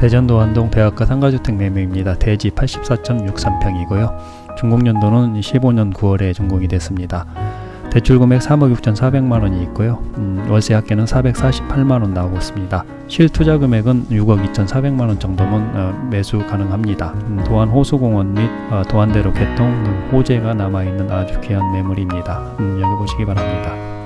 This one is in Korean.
대전 도안동 대학가 상가주택 매매입니다. 대지 84.63평이고요. 준공연도는 15년 9월에 준공이 됐습니다. 대출 금액 3억 6,400만원이 있고요. 음, 월세 합계는 448만원 나오고 있습니다. 실투자 금액은 6억 2,400만원 정도면 어, 매수 가능합니다. 음, 도안 호수공원 및 어, 도안대로 개통 등 호재가 남아있는 아주 귀한 매물입니다. 음, 여기 보시기 바랍니다.